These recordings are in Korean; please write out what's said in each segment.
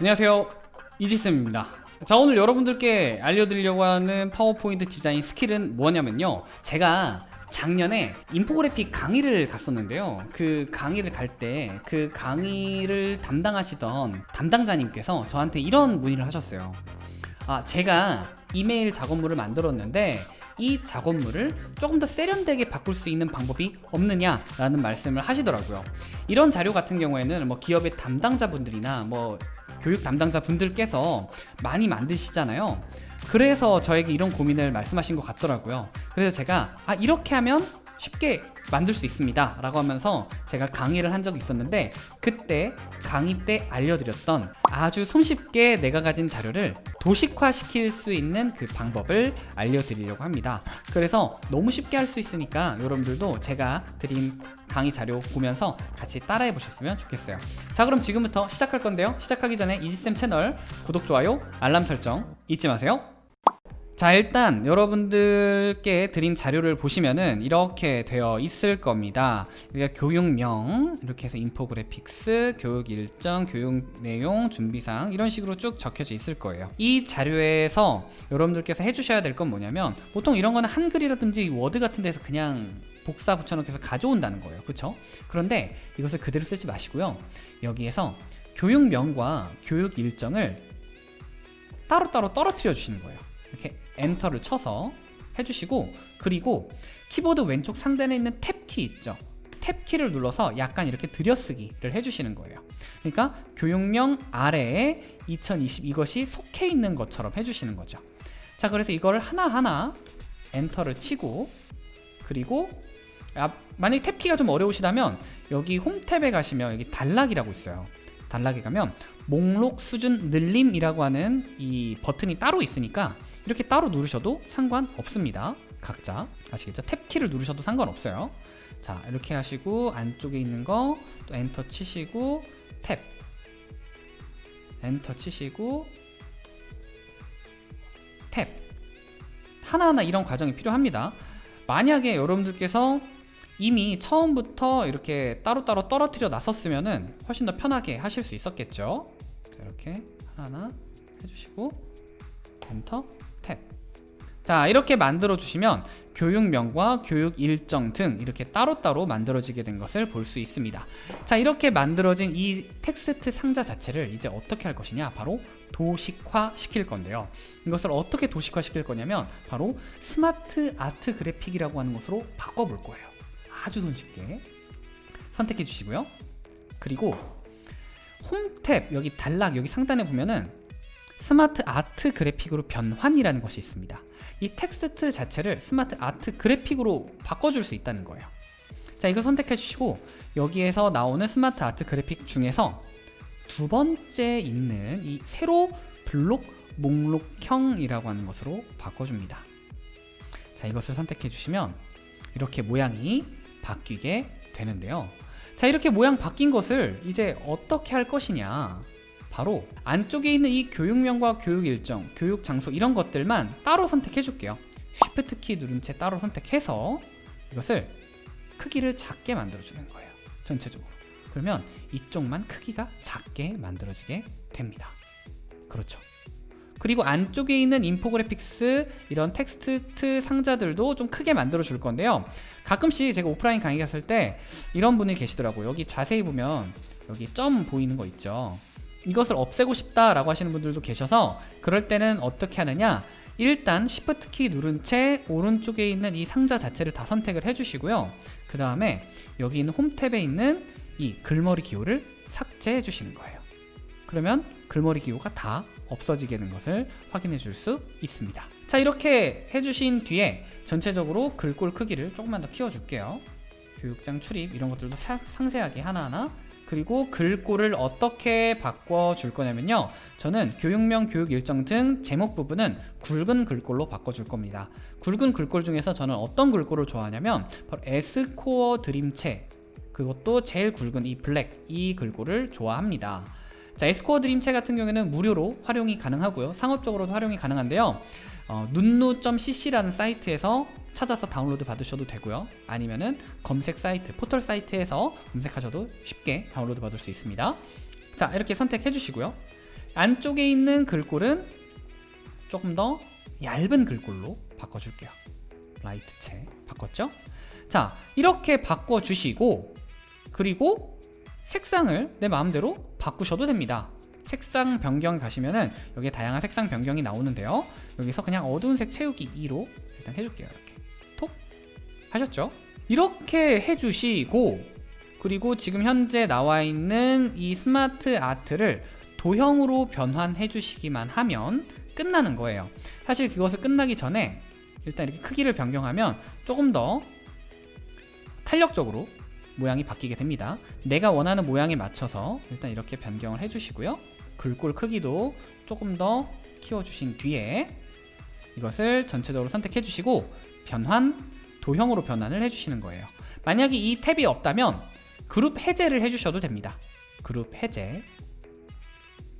안녕하세요. 이지쌤입니다. 자 오늘 여러분들께 알려드리려고 하는 파워포인트 디자인 스킬은 뭐냐면요. 제가 작년에 인포그래픽 강의를 갔었는데요. 그 강의를 갈 때 그 강의를 담당하시던 담당자님께서 저한테 이런 문의를 하셨어요. 아 제가 이메일 작업물을 만들었는데 이 작업물을 조금 더 세련되게 바꿀 수 있는 방법이 없느냐 라는 말씀을 하시더라고요. 이런 자료 같은 경우에는 뭐 기업의 담당자분들이나 뭐 교육 담당자 분들께서 많이 만드시잖아요. 그래서 저에게 이런 고민을 말씀하신 것 같더라고요. 그래서 제가 아 이렇게 하면 쉽게 만들 수 있습니다. 라고 하면서 제가 강의를 한 적이 있었는데 그때 강의 때 알려드렸던 아주 손쉽게 내가 가진 자료를 도식화 시킬 수 있는 그 방법을 알려드리려고 합니다. 그래서 너무 쉽게 할 수 있으니까 여러분들도 제가 드린 강의 자료 보면서 같이 따라해 보셨으면 좋겠어요. 자 그럼 지금부터 시작할 건데요. 시작하기 전에 이지쌤 채널 구독, 좋아요, 알람 설정 잊지 마세요 자 일단 여러분들께 드린 자료를 보시면은 이렇게 되어 있을 겁니다. 그러니까 교육명 이렇게 해서 인포그래픽스 교육 일정 교육 내용 준비사항 이런 식으로 쭉 적혀져 있을 거예요. 이 자료에서 여러분들께서 해주셔야 될 건 뭐냐면 보통 이런 거는 한글이라든지 워드 같은 데서 그냥 복사 붙여넣기 해서 가져온다는 거예요. 그쵸? 그런데 이것을 그대로 쓰지 마시고요. 여기에서 교육명과 교육 일정을 따로따로 떨어뜨려 주시는 거예요. 이렇게 엔터를 쳐서 해주시고 그리고 키보드 왼쪽 상단에 있는 탭키 있죠? 탭키를 눌러서 약간 이렇게 들여쓰기를 해주시는 거예요. 그러니까 교육명 아래에 2020 이것이 속해 있는 것처럼 해주시는 거죠. 자 그래서 이걸 하나하나 엔터를 치고 그리고 아, 만약에 탭키가 좀 어려우시다면 여기 홈 탭에 가시면 여기 단락이라고 있어요 단락에 가면 목록 수준 늘림이라고 하는 이 버튼이 따로 있으니까 이렇게 따로 누르셔도 상관없습니다. 각자 아시겠죠? 탭키를 누르셔도 상관없어요. 자 이렇게 하시고 안쪽에 있는 거 또 엔터 치시고 탭. 엔터 치시고 탭. 하나하나 이런 과정이 필요합니다. 만약에 여러분들께서 이미 처음부터 이렇게 따로따로 떨어뜨려 놨었으면 훨씬 더 편하게 하실 수 있었겠죠? 자, 이렇게 하나하나 해주시고 엔터 탭. 자 이렇게 만들어 주시면 교육명과 교육 일정 등 이렇게 따로따로 만들어지게 된 것을 볼 수 있습니다. 자 이렇게 만들어진 이 텍스트 상자 자체를 이제 어떻게 할 것이냐? 바로 도식화 시킬 건데요. 이것을 어떻게 도식화 시킬 거냐면 바로 SmartArt 그래픽이라고 하는 것으로 바꿔볼 거예요 아주 손쉽게 선택해 주시고요. 그리고 홈탭 여기 단락 여기 상단에 보면은 SmartArt 그래픽으로 변환이라는 것이 있습니다. 이 텍스트 자체를 SmartArt 그래픽으로 바꿔줄 수 있다는 거예요. 자 이거 선택해 주시고 여기에서 나오는 SmartArt 그래픽 중에서 두 번째 있는 이 세로 블록 목록형이라고 하는 것으로 바꿔줍니다. 자 이것을 선택해 주시면 이렇게 모양이 바뀌게 되는데요. 자 이렇게 모양 바뀐 것을 이제 어떻게 할 것이냐? 바로 안쪽에 있는 이 교육명과 교육 일정, 교육 장소 이런 것들만 따로 선택해 줄게요. Shift 키 누른 채 따로 선택해서 이것을 크기를 작게 만들어 주는 거예요 전체적으로. 그러면 이쪽만 크기가 작게 만들어지게 됩니다. 그렇죠 그리고 안쪽에 있는 인포그래픽스 이런 텍스트 상자들도 좀 크게 만들어 줄 건데요. 가끔씩 제가 오프라인 강의 갔을 때 이런 분이 계시더라고요. 여기 자세히 보면 여기 점 보이는 거 있죠? 이것을 없애고 싶다라고 하시는 분들도 계셔서 그럴 때는 어떻게 하느냐? 일단 Shift 키 누른 채 오른쪽에 있는 이 상자 자체를 다 선택을 해주시고요. 그 다음에 여기 있는 홈 탭에 있는 이 글머리 기호를 삭제해 주시는 거예요. 그러면 글머리 기호가 다 없어지게 되는 것을 확인해 줄 수 있습니다. 자 이렇게 해주신 뒤에 전체적으로 글꼴 크기를 조금만 더 키워줄게요. 교육장 출입 이런 것들도 사, 상세하게 하나하나. 그리고 글꼴을 어떻게 바꿔줄 거냐면요. 저는 교육명, 교육 일정 등 제목 부분은 굵은 글꼴로 바꿔줄 겁니다. 굵은 글꼴 중에서 저는 어떤 글꼴을 좋아하냐면 바로 에스코어 드림체. 그것도 제일 굵은 이 블랙 이 글꼴을 좋아합니다 자 에스코어 드림체 같은 경우에는 무료로 활용이 가능하고요. 상업적으로도 활용이 가능한데요. 어, 눈누.cc라는 사이트에서 찾아서 다운로드 받으셔도 되고요. 아니면은 검색 사이트 포털 사이트에서 검색하셔도 쉽게 다운로드 받을 수 있습니다. 자 이렇게 선택해 주시고요. 안쪽에 있는 글꼴은 조금 더 얇은 글꼴로 바꿔줄게요. 라이트체 바꿨죠? 자 이렇게 바꿔주시고 그리고 색상을 내 마음대로 바꾸셔도 됩니다. 색상 변경 가시면 은 여기에 다양한 색상 변경이 나오는데요. 여기서 그냥 어두운 색 채우기 2로 일단 해줄게요 이렇게. 톡! 하셨죠? 이렇게 해주시고 그리고 지금 현재 나와 있는 이 스마트 아트를 도형으로 변환해 주시기만 하면 끝나는 거예요. 사실 그것을 끝나기 전에 일단 이렇게 크기를 변경하면 조금 더 탄력적으로 모양이 바뀌게 됩니다. 내가 원하는 모양에 맞춰서 일단 이렇게 변경을 해주시고요. 글꼴 크기도 조금 더 키워주신 뒤에 이것을 전체적으로 선택해 주시고 변환, 도형으로 변환을 해주시는 거예요. 만약에 이 탭이 없다면 그룹 해제를 해주셔도 됩니다. 그룹 해제.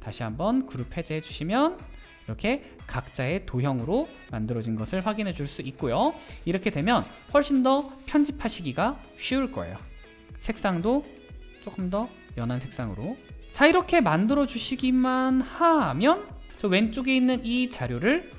다시 한번 그룹 해제해 주시면 이렇게 각자의 도형으로 만들어진 것을 확인해 줄 수 있고요. 이렇게 되면 훨씬 더 편집하시기가 쉬울 거예요 색상도 조금 더 연한 색상으로. 자 이렇게 만들어 주시기만 하면 저 왼쪽에 있는 이 자료를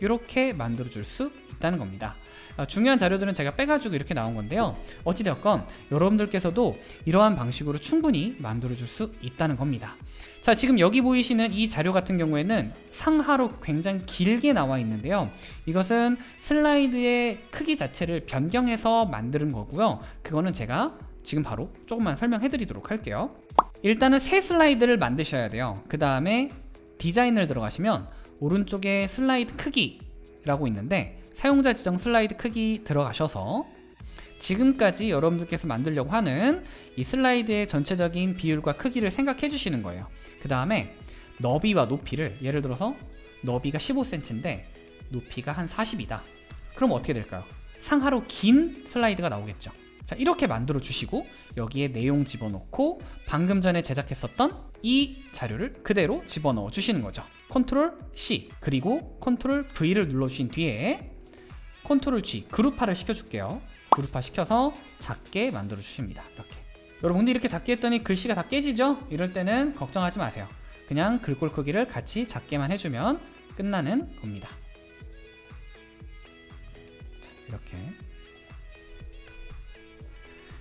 이렇게 만들어 줄 수 있다는 겁니다. 아, 중요한 자료들은 제가 빼가지고 이렇게 나온 건데요. 어찌되었건 여러분들께서도 이러한 방식으로 충분히 만들어 줄 수 있다는 겁니다. 자 지금 여기 보이시는 이 자료 같은 경우에는 상하로 굉장히 길게 나와 있는데요. 이것은 슬라이드의 크기 자체를 변경해서 만드는 거고요. 그거는 제가 지금 바로 조금만 설명해 드리도록 할게요. 일단은 새 슬라이드를 만드셔야 돼요. 그 다음에 디자인을 들어가시면 오른쪽에 슬라이드 크기라고 있는데 사용자 지정 슬라이드 크기 들어가셔서 지금까지 여러분들께서 만들려고 하는 이 슬라이드의 전체적인 비율과 크기를 생각해 주시는 거예요. 그 다음에 너비와 높이를 예를 들어서 너비가 15cm인데 높이가 한 40이다. 그럼 어떻게 될까요? 상하로 긴 슬라이드가 나오겠죠 자 이렇게 만들어 주시고 여기에 내용 집어넣고 방금 전에 제작했었던 이 자료를 그대로 집어넣어 주시는 거죠. 컨트롤 C 그리고 컨트롤 V를 눌러 주신 뒤에 컨트롤 G 그룹화를 시켜줄게요. 그룹화 시켜서 작게 만들어 주십니다. 이렇게. 여러분 근데 이렇게 작게 했더니 글씨가 다 깨지죠? 이럴 때는 걱정하지 마세요. 그냥 글꼴 크기를 같이 작게만 해주면 끝나는 겁니다. 자, 이렇게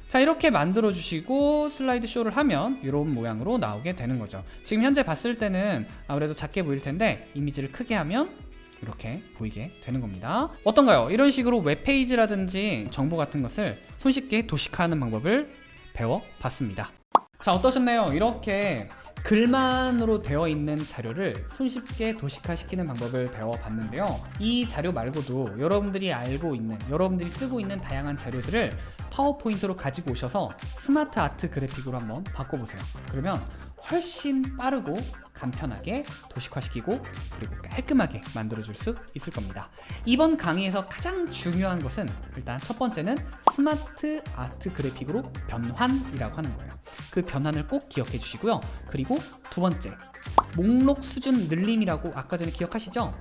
자 이렇게 만들어 주시고 슬라이드 쇼를 하면 이런 모양으로 나오게 되는 거죠. 지금 현재 봤을 때는 아무래도 작게 보일 텐데 이미지를 크게 하면 이렇게 보이게 되는 겁니다. 어떤가요? 이런 식으로 웹페이지라든지 정보 같은 것을 손쉽게 도식화하는 방법을 배워봤습니다 자 어떠셨나요? 이렇게 글만으로 되어 있는 자료를 손쉽게 도식화시키는 방법을 배워봤는데요 이 자료 말고도 여러분들이 알고 있는 여러분들이 쓰고 있는 다양한 자료들을 파워포인트로 가지고 오셔서 SmartArt 그래픽으로 한번 바꿔보세요 그러면 훨씬 빠르고 간편하게 도식화시키고 그리고 깔끔하게 만들어줄 수 있을 겁니다. 이번 강의에서 가장 중요한 것은 일단 첫 번째는 SmartArt 그래픽으로 변환이라고 하는 거예요. 그 변환을 꼭 기억해 주시고요. 그리고 두 번째 목록 수준 늘림이라고 아까 전에 기억하시죠?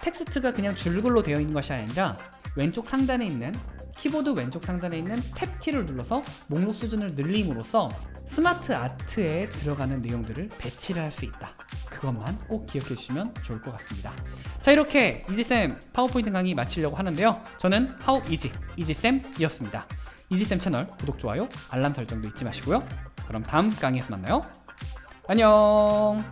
텍스트가 그냥 줄글로 되어 있는 것이 아니라 왼쪽 상단에 있는 키보드 왼쪽 상단에 있는 탭 키를 눌러서 목록 수준을 늘림으로써 스마트 아트에 들어가는 내용들을 배치를 할 수 있다. 그것만 꼭 기억해 주시면 좋을 것 같습니다. 자 이렇게 이지쌤 파워포인트 강의 마치려고 하는데요. 저는 하우 이지 이지쌤이었습니다. 이지쌤 채널 구독, 좋아요, 알람 설정도 잊지 마시고요. 그럼 다음 강의에서 만나요. 안녕